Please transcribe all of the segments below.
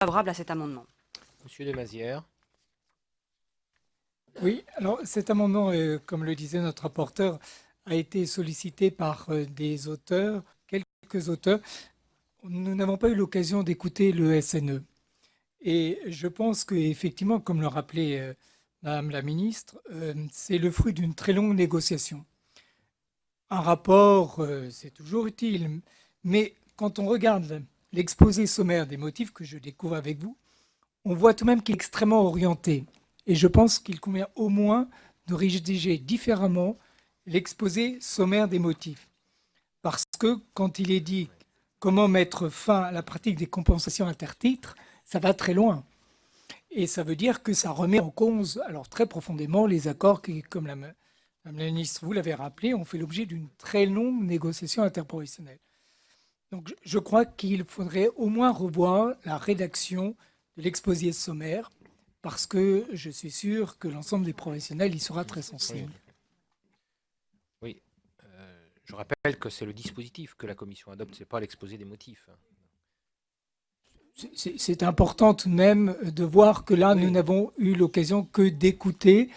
favorable à cet amendement. Monsieur de Mazière. Oui, alors cet amendement, euh, comme le disait notre rapporteur, a été sollicité par euh, des auteurs, quelques auteurs. Nous n'avons pas eu l'occasion d'écouter le SNE. Et je pense qu'effectivement, comme le rappelait euh, Madame la ministre, c'est le fruit d'une très longue négociation. Un rapport, c'est toujours utile, mais quand on regarde l'exposé sommaire des motifs que je découvre avec vous, on voit tout de même qu'il est extrêmement orienté. Et je pense qu'il convient au moins de rédiger différemment l'exposé sommaire des motifs. Parce que quand il est dit comment mettre fin à la pratique des compensations intertitres, ça va très loin. Et ça veut dire que ça remet en cause, alors très profondément, les accords qui, comme la, ministre, vous l'avez rappelé, ont fait l'objet d'une très longue négociation interprofessionnelle. Donc je crois qu'il faudrait au moins revoir la rédaction de l'exposé sommaire, parce que je suis sûr que l'ensemble des professionnels y sera très sensible. Oui, euh, je rappelle que c'est le dispositif que la commission adopte, ce n'est pas l'exposé des motifs. C'est important tout de même de voir que là, nous n'avons eu l'occasion que d'écouter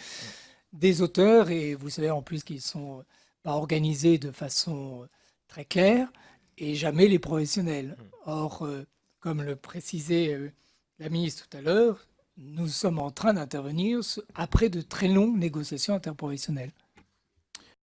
des auteurs, et vous savez en plus qu'ils ne sont pas organisés de façon très claire, et jamais les professionnels. Mm. Or, euh, comme le précisait euh, la ministre tout à l'heure, nous sommes en train d'intervenir après de très longues négociations interprofessionnelles.